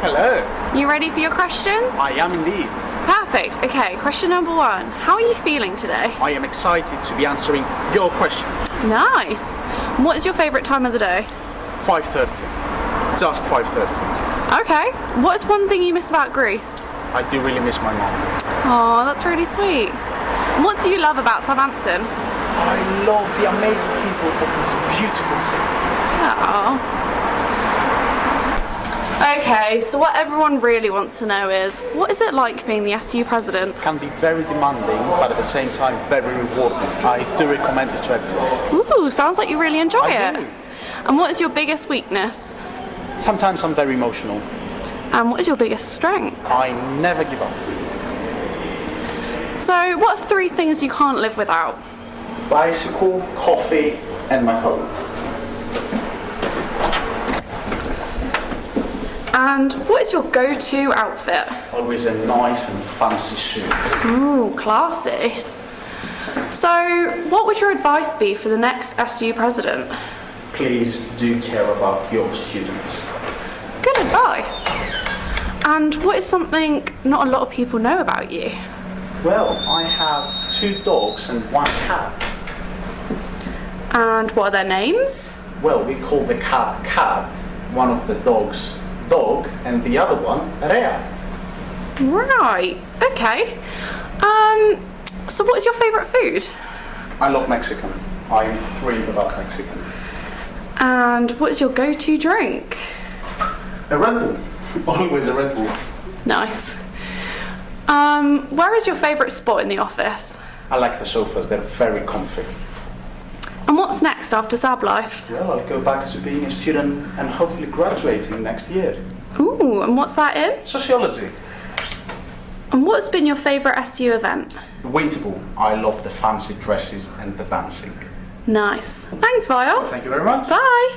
Hello. You ready for your questions? I am indeed. Perfect. Okay, question number one. How are you feeling today? I am excited to be answering your question. Nice. What is your favourite time of the day? 5.30. Just 5.30. Okay. What's one thing you miss about Greece? I do really miss my mom. Oh, that's really sweet. What do you love about Southampton? I love the amazing people of this beautiful city. Oh. Okay, so what everyone really wants to know is, what is it like being the SU president? Can be very demanding, but at the same time very rewarding. I do recommend it to everyone. Ooh, sounds like you really enjoy I it. do. And what is your biggest weakness? Sometimes I'm very emotional. And what is your biggest strength? I never give up. So, what are three things you can't live without? Bicycle, coffee, and my phone. And what is your go-to outfit? Always a nice and fancy suit. Ooh, classy. So, what would your advice be for the next SU president? Please do care about your students. Good advice. And what is something not a lot of people know about you? Well, I have two dogs and one cat. And what are their names? Well, we call the cat Cat, one of the dogs Dog, and the other one Rea. Right. Okay. Um. So, what is your favourite food? I love Mexican. I am thrilled about Mexican. And what is your go-to drink? A Red Bull. Always a Red Bull. Nice. Um. Where is your favourite spot in the office? I like the sofas, they're very comfy. What's next after Sab Life? Well, I'll go back to being a student and hopefully graduating next year. Ooh, and what's that in? Sociology. And what's been your favourite SU event? The Winter Ball. I love the fancy dresses and the dancing. Nice. Thanks, Viles. Thank you very much. Bye.